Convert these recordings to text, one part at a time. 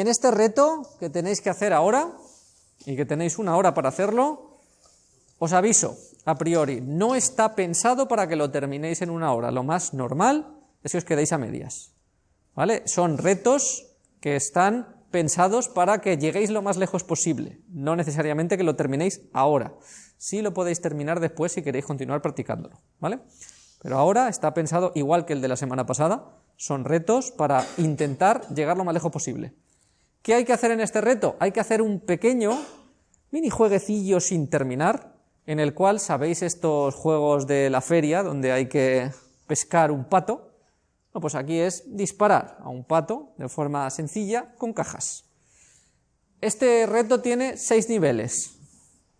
En este reto que tenéis que hacer ahora, y que tenéis una hora para hacerlo, os aviso, a priori, no está pensado para que lo terminéis en una hora. Lo más normal es que os quedéis a medias. ¿Vale? Son retos que están pensados para que lleguéis lo más lejos posible, no necesariamente que lo terminéis ahora. Sí lo podéis terminar después si queréis continuar practicándolo, ¿vale? Pero ahora está pensado igual que el de la semana pasada, son retos para intentar llegar lo más lejos posible. ¿Qué hay que hacer en este reto? Hay que hacer un pequeño mini jueguecillo sin terminar, en el cual sabéis estos juegos de la feria donde hay que pescar un pato, pues aquí es disparar a un pato de forma sencilla con cajas. Este reto tiene seis niveles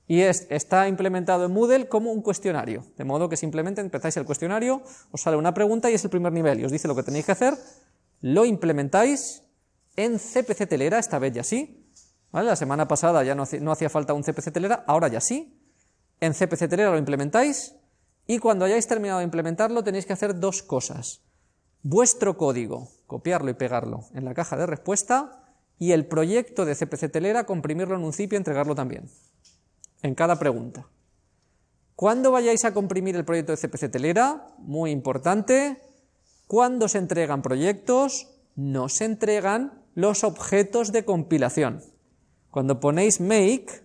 y está implementado en Moodle como un cuestionario, de modo que simplemente empezáis el cuestionario, os sale una pregunta y es el primer nivel y os dice lo que tenéis que hacer, lo implementáis en CPC Telera, esta vez ya sí, la semana pasada ya no, hacía falta un CPC Telera, ahora ya sí, en CPC Telera lo implementáis y cuando hayáis terminado de implementarlo tenéis que hacer dos cosas vuestro código, copiarlo y pegarlo en la caja de respuesta, y el proyecto de CPC Telera, comprimirlo en un zip y entregarlo también, en cada pregunta. ¿Cuándo vayáis a comprimir el proyecto de CPC Telera? Muy importante, cuando se entregan proyectos, no se entregan los objetos de compilación. Cuando ponéis make,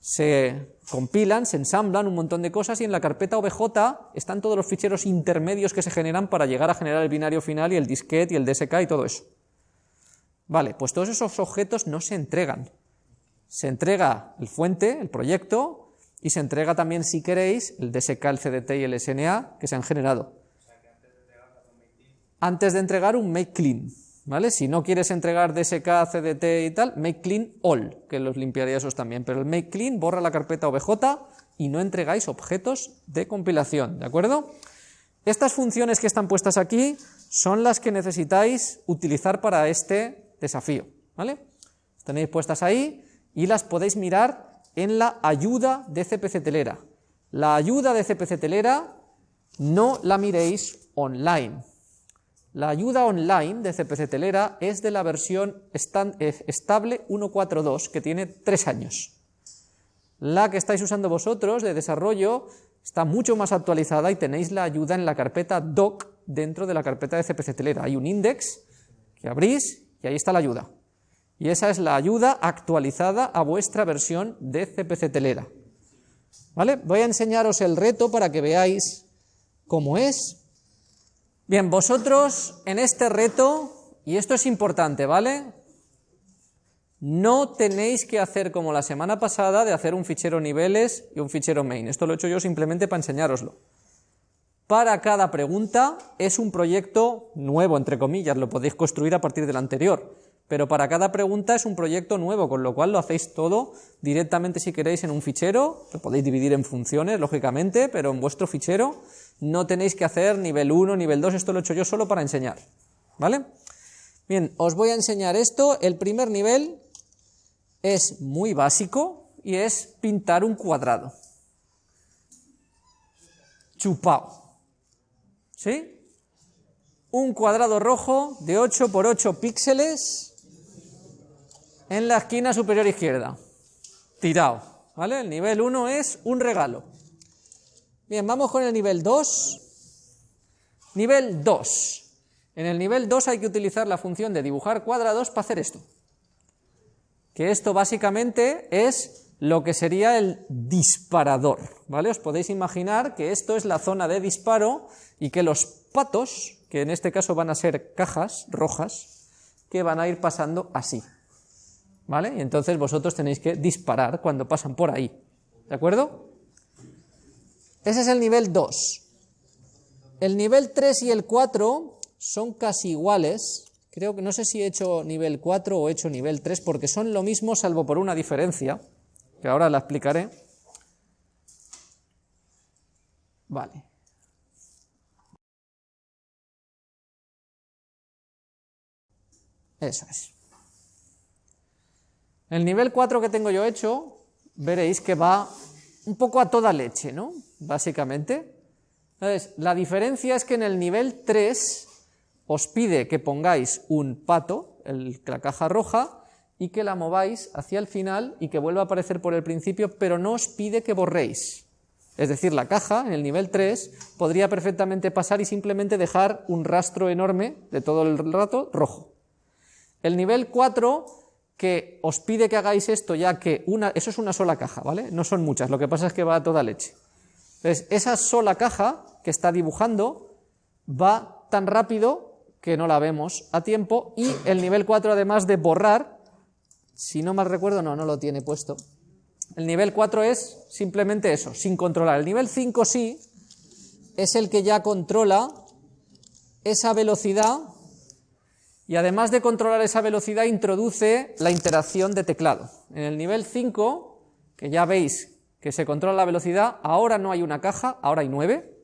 se compilan, se ensamblan un montón de cosas y en la carpeta OBJ están todos los ficheros intermedios que se generan para llegar a generar el binario final y el disquete y el DSK y todo eso. Vale, pues todos esos objetos no se entregan. Se entrega el fuente, el proyecto, y se entrega también, si queréis, el DSK, el CDT y el SNA que se han generado. Antes de entregar un make clean. ¿Vale? Si no quieres entregar DSK, CDT y tal, make clean all, que los limpiaría esos también, pero el make clean borra la carpeta OBJ y no entregáis objetos de compilación, ¿de acuerdo? Estas funciones que están puestas aquí son las que necesitáis utilizar para este desafío, ¿vale? Tenéis puestas ahí y las podéis mirar en la ayuda de CPC Telera. La ayuda de CPC Telera no la miréis online, la ayuda online de CPC Telera es de la versión eh, estable 1.4.2, que tiene tres años. La que estáis usando vosotros de desarrollo está mucho más actualizada y tenéis la ayuda en la carpeta doc dentro de la carpeta de CPC Telera. Hay un index que abrís y ahí está la ayuda. Y esa es la ayuda actualizada a vuestra versión de CPC Telera. ¿Vale? Voy a enseñaros el reto para que veáis cómo es Bien, vosotros en este reto, y esto es importante, ¿vale? No tenéis que hacer como la semana pasada de hacer un fichero niveles y un fichero main. Esto lo he hecho yo simplemente para enseñároslo. Para cada pregunta es un proyecto nuevo, entre comillas, lo podéis construir a partir del anterior, pero para cada pregunta es un proyecto nuevo, con lo cual lo hacéis todo directamente si queréis en un fichero, lo podéis dividir en funciones, lógicamente, pero en vuestro fichero no tenéis que hacer nivel 1, nivel 2, esto lo he hecho yo solo para enseñar, ¿vale? Bien, os voy a enseñar esto, el primer nivel es muy básico y es pintar un cuadrado. Chupao. ¿Sí? Un cuadrado rojo de 8 por 8 píxeles en la esquina superior izquierda. Tirado. ¿Vale? El nivel 1 es un regalo. Bien, vamos con el nivel 2. Nivel 2. En el nivel 2 hay que utilizar la función de dibujar cuadrados para hacer esto. Que esto básicamente es lo que sería el disparador, ¿vale? Os podéis imaginar que esto es la zona de disparo y que los patos, que en este caso van a ser cajas rojas, que van a ir pasando así, ¿vale? Y entonces vosotros tenéis que disparar cuando pasan por ahí, ¿de acuerdo? Ese es el nivel 2. El nivel 3 y el 4 son casi iguales. Creo que no sé si he hecho nivel 4 o he hecho nivel 3 porque son lo mismo salvo por una diferencia, que ahora la explicaré. Vale. Eso es. El nivel 4 que tengo yo hecho, veréis que va un poco a toda leche, ¿no? Básicamente. Entonces, la diferencia es que en el nivel 3 os pide que pongáis un pato, la caja roja, y que la mováis hacia el final y que vuelva a aparecer por el principio, pero no os pide que borréis. Es decir, la caja en el nivel 3 podría perfectamente pasar y simplemente dejar un rastro enorme de todo el rato rojo. El nivel 4 que os pide que hagáis esto ya que una, eso es una sola caja, ¿vale? No son muchas, lo que pasa es que va a toda leche. Entonces, esa sola caja que está dibujando va tan rápido que no la vemos a tiempo y el nivel 4 además de borrar, si no mal recuerdo, no, no lo tiene puesto, el nivel 4 es simplemente eso, sin controlar. El nivel 5 sí, es el que ya controla esa velocidad y además de controlar esa velocidad introduce la interacción de teclado. En el nivel 5, que ya veis que se controla la velocidad, ahora no hay una caja, ahora hay nueve,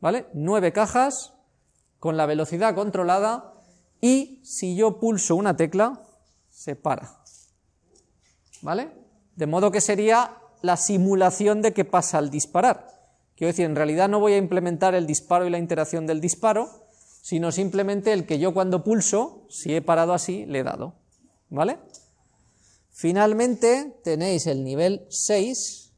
¿vale? Nueve cajas con la velocidad controlada y si yo pulso una tecla, se para, ¿vale? De modo que sería la simulación de que pasa al disparar. Quiero decir, en realidad no voy a implementar el disparo y la interacción del disparo, sino simplemente el que yo cuando pulso, si he parado así, le he dado. ¿Vale? Finalmente tenéis el nivel 6,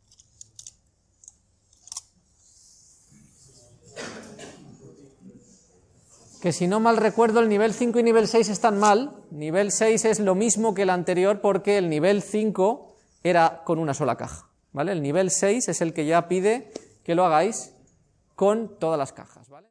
que si no mal recuerdo el nivel 5 y nivel 6 están mal, nivel 6 es lo mismo que el anterior porque el nivel 5 era con una sola caja. ¿vale? El nivel 6 es el que ya pide que lo hagáis con todas las cajas. ¿vale?